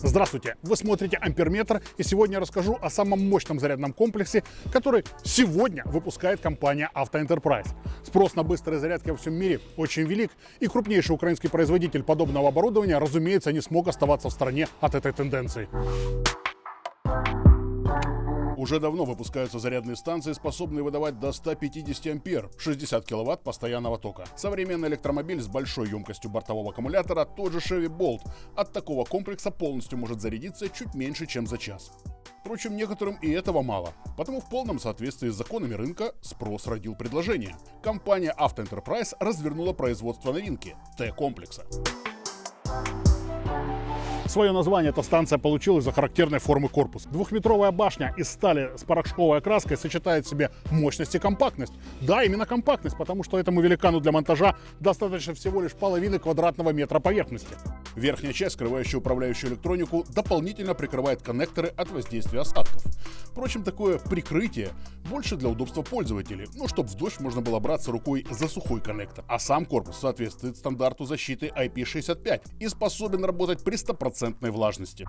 Здравствуйте! Вы смотрите Амперметр, и сегодня я расскажу о самом мощном зарядном комплексе, который сегодня выпускает компания Автоэнтерпрайз. Спрос на быстрые зарядки во всем мире очень велик, и крупнейший украинский производитель подобного оборудования, разумеется, не смог оставаться в стороне от этой тенденции. Уже давно выпускаются зарядные станции, способные выдавать до 150 ампер, 60 киловатт постоянного тока. Современный электромобиль с большой емкостью бортового аккумулятора, тот же Chevy Bolt, от такого комплекса полностью может зарядиться чуть меньше, чем за час. Впрочем, некоторым и этого мало. Потому в полном соответствии с законами рынка спрос родил предложение. Компания Auto Enterprise развернула производство новинки – Т-комплекса. Свое название эта станция получила из-за характерной формы корпуса. Двухметровая башня из стали с порошковой окраской сочетает в себе мощность и компактность. Да, именно компактность, потому что этому великану для монтажа достаточно всего лишь половины квадратного метра поверхности. Верхняя часть, скрывающая управляющую электронику, дополнительно прикрывает коннекторы от воздействия остатков. Впрочем, такое прикрытие больше для удобства пользователей, ну, чтобы в дождь можно было браться рукой за сухой коннектор. А сам корпус соответствует стандарту защиты IP65 и способен работать при 100% влажности.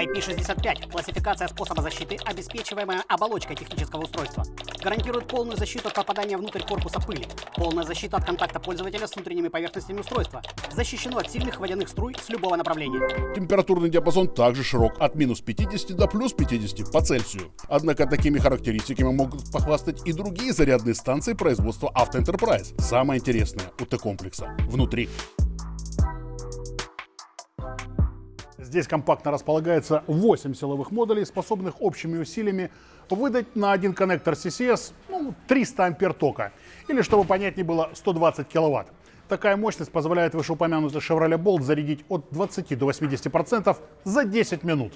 IP65 – классификация способа защиты, обеспечиваемая оболочкой технического устройства. Гарантирует полную защиту от попадания внутрь корпуса пыли, полная защита от контакта пользователя с внутренними поверхностями устройства, защищено от сильных водяных струй с любого направления. Температурный диапазон также широк, от минус 50 до плюс 50 по Цельсию. Однако такими характеристиками могут похвастать и другие зарядные станции производства Auto Enterprise. Самое интересное у Т-комплекса – внутри. Здесь компактно располагается 8 силовых модулей, способных общими усилиями выдать на один коннектор CCS ну, 300 ампер тока. Или, чтобы понятнее было, 120 киловатт. Такая мощность позволяет вышеупомянутый Chevrolet Bolt зарядить от 20 до 80% за 10 минут.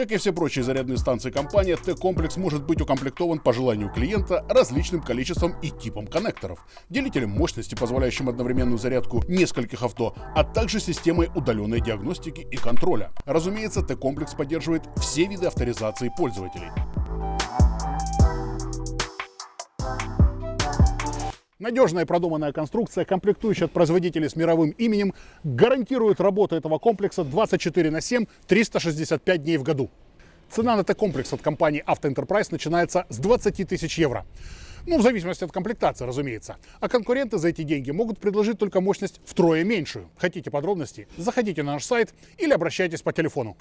Как и все прочие зарядные станции компании, Т-комплекс может быть укомплектован по желанию клиента различным количеством и типом коннекторов, делителем мощности, позволяющим одновременную зарядку нескольких авто, а также системой удаленной диагностики и контроля. Разумеется, Т-комплекс поддерживает все виды авторизации пользователей. Надежная и продуманная конструкция, комплектующая от производителей с мировым именем, гарантирует работу этого комплекса 24 на 7, 365 дней в году. Цена на Т-комплекс от компании Auto Enterprise начинается с 20 тысяч евро. Ну, в зависимости от комплектации, разумеется. А конкуренты за эти деньги могут предложить только мощность втрое меньшую. Хотите подробностей? Заходите на наш сайт или обращайтесь по телефону.